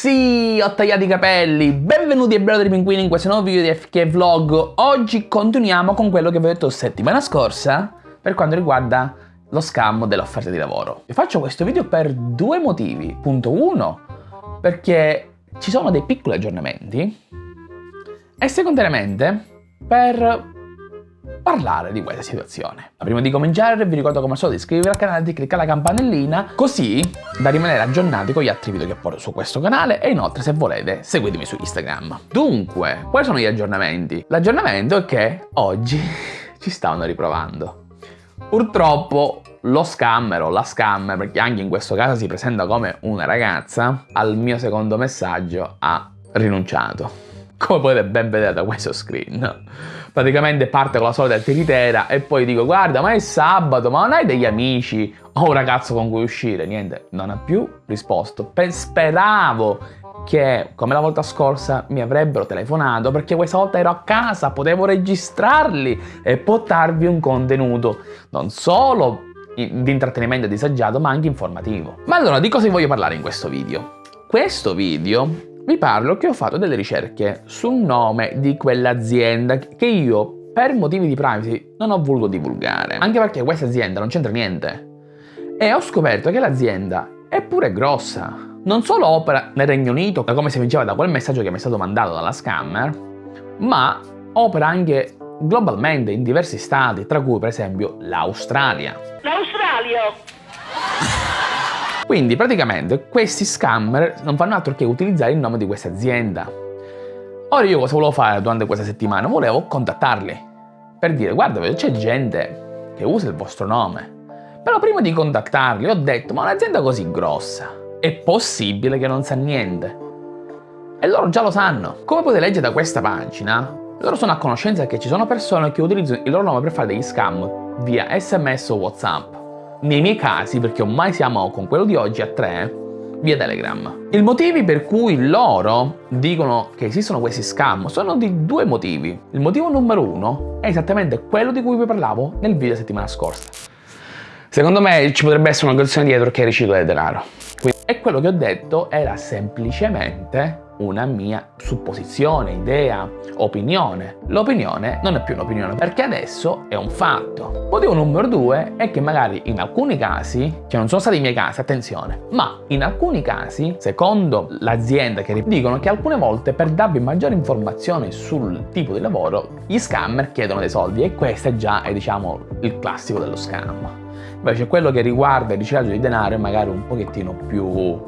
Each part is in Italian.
Sì, ho tagliato i capelli! Benvenuti ai Brother Pinguini in questo nuovo video di FK Vlog. Oggi continuiamo con quello che vi ho detto settimana scorsa per quanto riguarda lo scam dell'offerta di lavoro. Vi faccio questo video per due motivi. Punto 1, perché ci sono dei piccoli aggiornamenti e secondariamente per parlare di questa situazione. Ma prima di cominciare vi ricordo come al solito di iscrivervi al canale e di cliccare la campanellina così da rimanere aggiornati con gli altri video che porto su questo canale e inoltre se volete seguitemi su Instagram. Dunque, quali sono gli aggiornamenti? L'aggiornamento è che oggi ci stavano riprovando. Purtroppo lo scammer o la scammer, perché anche in questo caso si presenta come una ragazza, al mio secondo messaggio ha rinunciato come potete ben vedere da questo screen. Praticamente parte con la solita tiritera e poi dico guarda ma è sabato, ma non hai degli amici o un ragazzo con cui uscire? Niente, non ha più risposto. speravo che come la volta scorsa mi avrebbero telefonato perché questa volta ero a casa, potevo registrarli e portarvi un contenuto non solo di intrattenimento disagiato ma anche informativo. Ma allora di cosa vi voglio parlare in questo video? Questo video vi parlo che ho fatto delle ricerche sul nome di quell'azienda che io per motivi di privacy non ho voluto divulgare, anche perché questa azienda non c'entra niente. E ho scoperto che l'azienda è pure grossa. Non solo opera nel Regno Unito, come si vinceva da quel messaggio che mi è stato mandato dalla scammer, ma opera anche globalmente in diversi stati, tra cui per esempio l'Australia. L'Australia! Quindi praticamente questi scammer non fanno altro che utilizzare il nome di questa azienda. Ora io cosa volevo fare durante questa settimana? Volevo contattarli per dire guarda c'è gente che usa il vostro nome. Però prima di contattarli ho detto ma un'azienda così grossa è possibile che non sa niente? E loro già lo sanno. Come potete leggere da questa pagina, loro sono a conoscenza che ci sono persone che utilizzano il loro nome per fare degli scam via sms o whatsapp nei miei casi, perché ormai siamo con quello di oggi a tre, via Telegram. I motivi per cui loro dicono che esistono questi scam sono di due motivi. Il motivo numero uno è esattamente quello di cui vi parlavo nel video settimana scorsa. Secondo me ci potrebbe essere una questione dietro che riciclo del denaro. E quello che ho detto era semplicemente una mia supposizione, idea, opinione. L'opinione non è più un'opinione perché adesso è un fatto. Motivo numero due è che magari in alcuni casi, che non sono stati i miei casi, attenzione, ma in alcuni casi, secondo l'azienda che dicono che alcune volte per darvi maggiori informazioni sul tipo di lavoro, gli scammer chiedono dei soldi e questo già è diciamo il classico dello scam. Invece quello che riguarda il riciclaggio di denaro è magari un pochettino più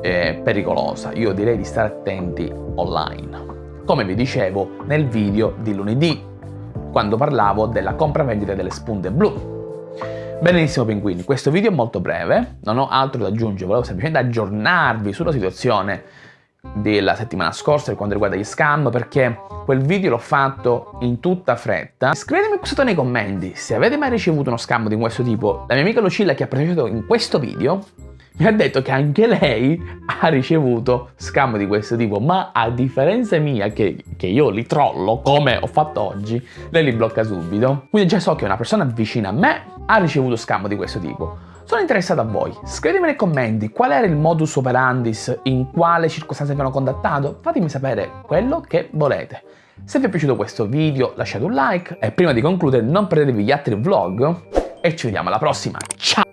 eh, pericolosa. Io direi di stare attenti online. Come vi dicevo nel video di lunedì, quando parlavo della compravendita delle spunte blu. Benissimo pinguini, questo video è molto breve, non ho altro da aggiungere, volevo semplicemente aggiornarvi sulla situazione della settimana scorsa per quanto riguarda gli scam perché quel video l'ho fatto in tutta fretta scrivetemi sotto nei commenti se avete mai ricevuto uno scam di questo tipo la mia amica Lucilla che ha partecipato in questo video mi ha detto che anche lei ha ricevuto scam di questo tipo, ma a differenza mia, che, che, io li trollo, come ho fatto oggi, lei li blocca subito. Quindi già so che una persona vicina a me ha ricevuto scam di questo tipo. Sono interessato a voi, scrivetemi nei commenti qual era il modus operandis, in quale circostanze vi hanno contattato, fatemi sapere quello che volete. Se vi è piaciuto questo video lasciate un like e prima di concludere non perdetevi gli altri vlog e ci vediamo alla prossima, ciao!